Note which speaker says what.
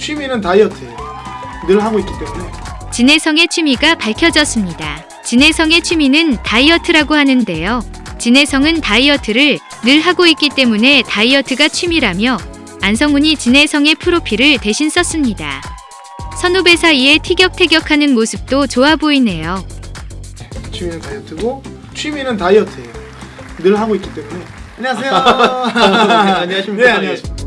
Speaker 1: 취미는 다이어트예요. 늘 하고 있기 때문에
Speaker 2: 진혜성의 취미가 밝혀졌습니다. 진혜성의 취미는 다이어트라고 하는데요. 진혜성은 다이어트를 늘 하고 있기 때문에 다이어트가 취미라며 안성훈이 진혜성의 프로필을 대신 썼습니다. 선후배 사이에 티격태격하는 모습도 좋아 보이네요.
Speaker 1: 네, 취미는 다이어트고 취미는 다이어트예요. 늘 하고 있기 때문에 안녕하세요.
Speaker 3: 안녕하십니까.
Speaker 1: 네, 안녕하십니까.